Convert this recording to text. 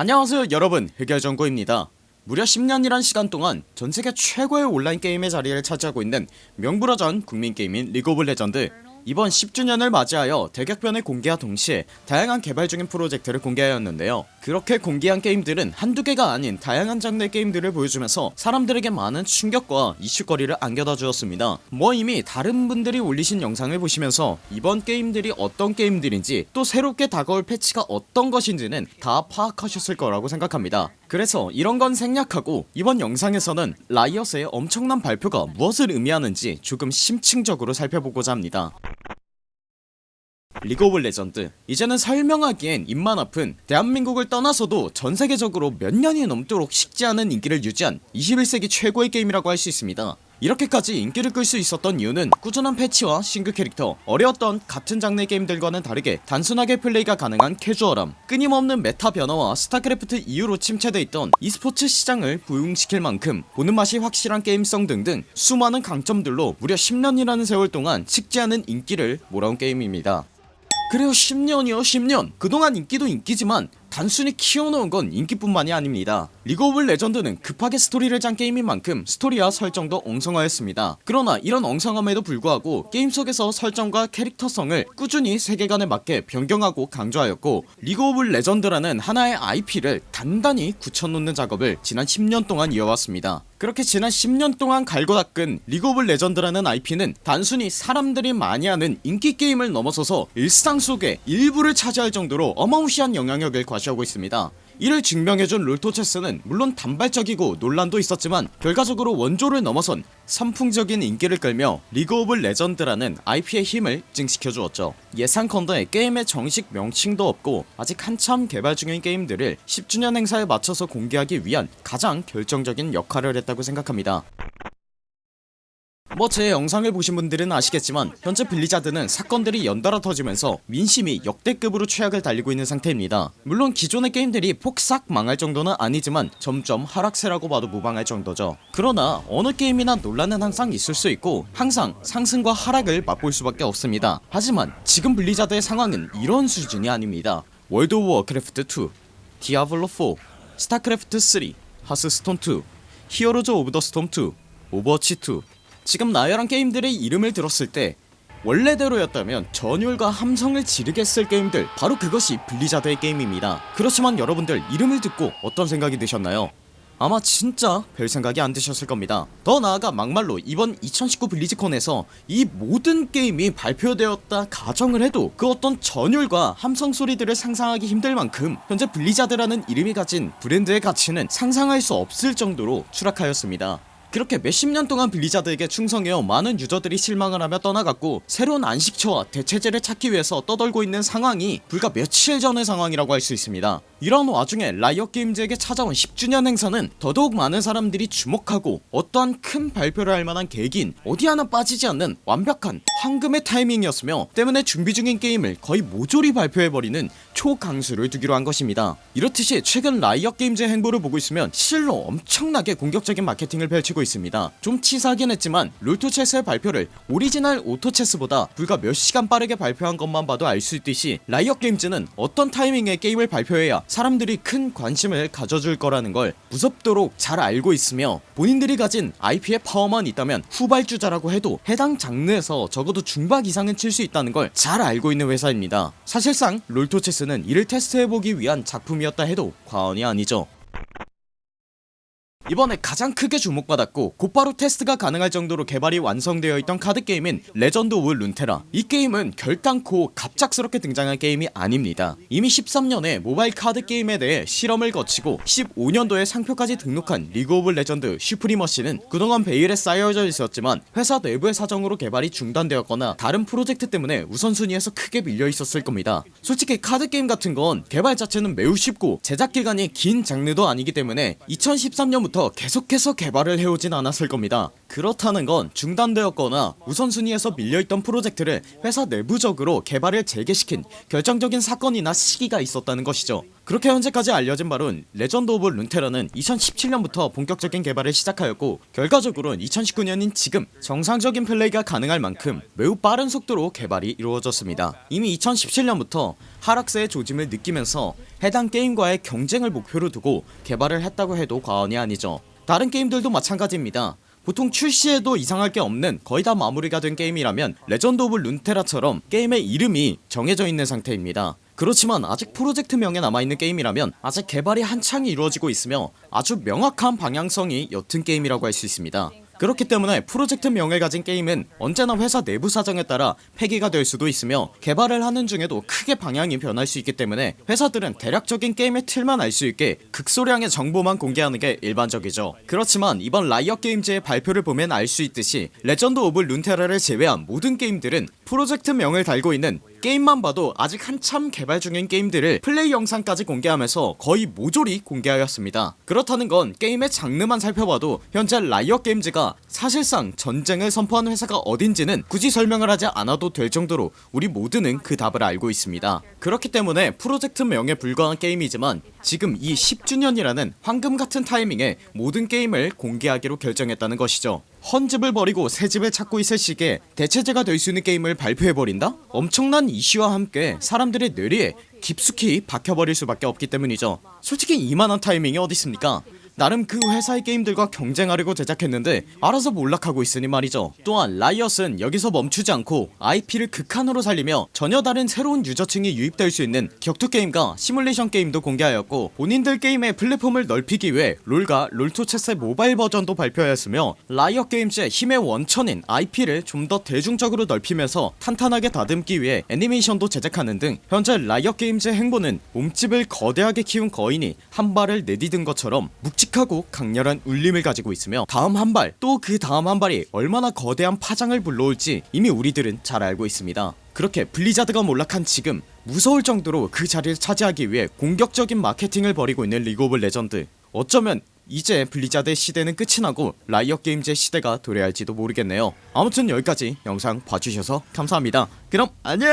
안녕하세요 여러분. 흑열정구입니다. 무려 10년이란 시간 동안 전세계 최고의 온라인 게임의 자리를 차지하고 있는 명불허전 국민게임인 리그 오브 레전드 이번 10주년을 맞이하여 대격변을 공개와 동시에 다양한 개발 중인 프로젝트를 공개하였는데요. 그렇게 공개한 게임들은 한두 개가 아닌 다양한 장르의 게임들을 보여주면서 사람들에게 많은 충격과 이슈거리를 안겨다 주었습니다. 뭐 이미 다른 분들이 올리신 영상을 보시면서 이번 게임들이 어떤 게임들인지 또 새롭게 다가올 패치가 어떤 것인지는 다 파악하셨을 거라고 생각합니다. 그래서 이런건 생략하고 이번 영상에서는 라이엇의 엄청난 발표가 무엇을 의미하는지 조금 심층적으로 살펴보고자 합니다 리그 오브 레전드 이제는 설명하기엔 입만 아픈 대한민국을 떠나서도 전세계적으로 몇 년이 넘도록 식지 않은 인기를 유지한 21세기 최고의 게임이라고 할 수 있습니다. 이렇게까지 인기를 끌 수 있었던 이유는 꾸준한 패치와 신규 캐릭터 어려웠던 같은 장르의 게임들과는 다르게 단순하게 플레이가 가능한 캐주얼함 끊임없는 meta 변화와 스타크래프트 이후로 침체돼 있던 e스포츠 시장을 부흥시킬 만큼 보는 맛이 확실한 게임성 등등 수많은 강점들로 무려 10년이라는 세월 동안 식지 않은 인기를 몰아온 게임입니다 그래요 10년이요 10년. 그동안 인기도 인기지만 단순히 키워놓은 건 인기뿐만이 아닙니다. 리그 오브 레전드는 급하게 스토리를 짠 게임인 만큼 스토리와 설정도 엉성하였습니다. 그러나 이런 엉성함에도 불구하고 게임 속에서 설정과 캐릭터성을 꾸준히 세계관에 맞게 변경하고 강조하였고 리그 오브 레전드라는 하나의 IP를 단단히 굳혀놓는 작업을 지난 10년 동안 이어왔습니다 그렇게 지난 10년 동안 갈고 닦은 리그 오브 레전드라는 IP는 단순히 사람들이 많이 하는 인기 게임을 넘어서서 일상 속의 일부를 차지할 정도로 어마무시한 영향력을 과시하고 있습니다 이를 증명해준 롤토체스는 물론 단발적이고 논란도 있었지만 결과적으로 원조를 넘어선 선풍적인 인기를 끌며 리그 오브 레전드라는 IP의 힘을 증식해 주었죠. 예상컨대 게임의 정식 명칭도 없고 아직 한참 개발 중인 게임들을 10주년 행사에 맞춰서 공개하기 위한 가장 결정적인 역할을 했다고 생각합니다 뭐 제 영상을 보신 분들은 아시겠지만 현재 블리자드는 사건들이 연달아 터지면서 민심이 역대급으로 최악을 달리고 있는 상태입니다. 물론 기존의 게임들이 폭삭 망할 정도는 아니지만 점점 하락세라고 봐도 무방할 정도죠. 그러나 어느 게임이나 논란은 항상 있을 수 있고 항상 상승과 하락을 맛볼 수밖에 없습니다. 하지만 지금 블리자드의 상황은 이런 수준이 아닙니다. 월드 오브 워크래프트 2 디아블로 4 스타크래프트 3 하스스톤 2 히어로즈 오브 더 스톰 2 오버워치 2 지금 나열한 게임들의 이름을 들었을 때 원래대로였다면 전율과 함성을 질렀을 게임들 바로 그것이 블리자드의 게임입니다. 그렇지만 여러분들 이름을 듣고 어떤 생각이 드셨나요? 아마 진짜 별 생각이 안 드셨을 겁니다. 더 나아가 막말로 이번 2019 블리즈콘에서 이 모든 게임이 발표되었다 가정을 해도 그 어떤 전율과 함성 소리들을 상상하기 힘들 만큼 현재 블리자드라는 이름이 가진 브랜드의 가치는 상상할 수 없을 정도로 추락하였습니다 그렇게 몇십 년 동안 블리자드에게 충성해온 많은 유저들이 실망을 하며 떠나갔고 새로운 안식처와 대체제를 찾기 위해서 떠돌고 있는 상황이 불과 며칠 전의 상황이라고 할 수 있습니다. 이런 와중에 라이엇 게임즈에게 찾아온 10주년 행사는 더더욱 많은 사람들이 주목하고 어떠한 큰 발표를 할 만한 계기인 어디 하나 빠지지 않는 완벽한 황금의 타이밍이었으며 때문에 준비 중인 게임을 거의 모조리 발표해버리는 초강수를 두기로 한 것입니다. 이렇듯이 최근 라이엇 게임즈의 행보를 보고 있으면 실로 엄청나게 공격적인 마케팅을 펼치고 있습니다. 좀 치사하긴 했지만 롤토체스의 발표를 오리지널 오토체스보다 불과 몇 시간 빠르게 발표한 것만 봐도 알 수 있듯이 라이엇 게임즈는 어떤 타이밍에 게임을 발표해야 사람들이 큰 관심을 가져줄 거라는 걸 무섭도록 잘 알고 있으며 본인들이 가진 IP의 파워만 있다면 후발주자라고 해도 해당 장르에서 적어도 중박 이상은 칠 수 있다는 걸 잘 알고 있는 회사입니다. 사실상 롤토체스는 이를 테스트해보기 위한 작품이었다 해도 과언이 아니죠 이번에 가장 크게 주목받았고 곧바로 테스트가 가능할 정도로 개발이 완성되어 있던 카드게임인 레전드 오브 룬테라. 이 게임은 결단코 갑작스럽게 등장한 게임이 아닙니다. 이미 13년에 모바일 카드게임에 대해 실험을 거치고 15년도에 상표까지 등록한 리그 오브 레전드 슈프리머시는 그동안 베일에 쌓여져 있었지만 회사 내부의 사정으로 개발이 중단되었거나 다른 프로젝트 때문에 우선순위에서 크게 밀려 있었을 겁니다. 솔직히 카드게임 같은 건 개발 자체는 매우 쉽고 제작 기간이 긴 장르도 아니기 때문에 2013년부터 계속해서 개발을 해오진 않았을 겁니다. 그렇다는 건 중단되었거나 우선순위에서 밀려있던 프로젝트를 회사 내부적으로 개발을 재개시킨 결정적인 사건이나 시기가 있었다는 것이죠 그렇게 현재까지 알려진 바론 레전드 오브 룬테라는 2017년부터 본격적인 개발을 시작하였고 결과적으로는 2019년인 지금 정상적인 플레이가 가능할 만큼 매우 빠른 속도로 개발이 이루어졌습니다. 이미 2017년부터 하락세의 조짐을 느끼면서 해당 게임과의 경쟁을 목표로 두고 개발을 했다고 해도 과언이 아니죠. 다른 게임들도 마찬가지입니다. 보통 출시에도 이상할 게 없는 거의 다 마무리가 된 게임이라면 레전드 오브 룬테라처럼 게임의 이름이 정해져 있는 상태입니다 그렇지만 아직 프로젝트명에 남아있는 게임이라면 아직 개발이 한창 이루어지고 있으며 아주 명확한 방향성이 옅은 게임이라고 할 수 있습니다. 그렇기 때문에 프로젝트 명을 가진 게임은 언제나 회사 내부 사정에 따라 폐기가 될 수도 있으며 개발을 하는 중에도 크게 방향이 변할 수 있기 때문에 회사들은 대략적인 게임의 틀만 알 수 있게 극소량의 정보만 공개하는 게 일반적이죠. 그렇지만 이번 라이엇 게임즈의 발표를 보면 알 수 있듯이 레전드 오브 룬테라를 제외한 모든 게임들은 프로젝트명을 달고 있는 게임만 봐도 아직 한참 개발 중인 게임들을 플레이 영상까지 공개하면서 거의 모조리 공개하였습니다. 그렇다는 건 게임의 장르만 살펴봐도 현재 라이엇 게임즈가 사실상 전쟁을 선포한 회사가 어딘지는 굳이 설명을 하지 않아도 될 정도로 우리 모두는 그 답을 알고 있습니다. 그렇기 때문에 프로젝트명에 불과한 게임이지만 지금 이 10주년이라는 황금같은 타이밍에 모든 게임을 공개하기로 결정했다는 것이죠 헌집을 버리고 새집을 찾고 있을 시기에 대체제가 될 수 있는 게임을 발표해버린다? 엄청난 이슈와 함께 사람들의 뇌리에 깊숙이 박혀버릴 수밖에 없기 때문이죠 솔직히 이만한 타이밍이 어딨습니까 나름 그 회사의 게임들과 경쟁하려고 제작했는데 알아서 몰락하고 있으니 말이죠. 또한 라이엇은 여기서 멈추지 않고 IP를 극한으로 살리며 전혀 다른 새로운 유저층이 유입될 수 있는 격투게임과 시뮬레이션 게임도 공개하였고 본인들 게임의 플랫폼을 넓히기 위해 롤과 롤토체스의 모바일 버전도 발표하였으며 라이엇 게임즈의 힘의 원천인 IP를 좀 더 대중적으로 넓히면서 탄탄하게 다듬기 위해 애니메이션도 제작하는 등 현재 라이엇 게임즈의 행보는 몸집을 거대하게 키운 거인이 한 발을 내디딘 것처럼 묵직 하고 강렬한 울림을 가지고 있으며 다음 한 발 또 그 다음 한 발이 얼마나 거대한 파장을 불러올지 이미 우리들은 잘 알고 있습니다. 그렇게 블리자드가 몰락한 지금 무서울 정도로 그 자리를 차지하기 위해 공격적인 마케팅을 벌이고 있는 리그 오브 레전드. 어쩌면 이제 블리자드의 시대는 끝이 나고 라이엇 게임즈의 시대가 도래할지도 모르겠네요. 아무튼 여기까지 영상 봐주셔서 감사합니다. 그럼 안녕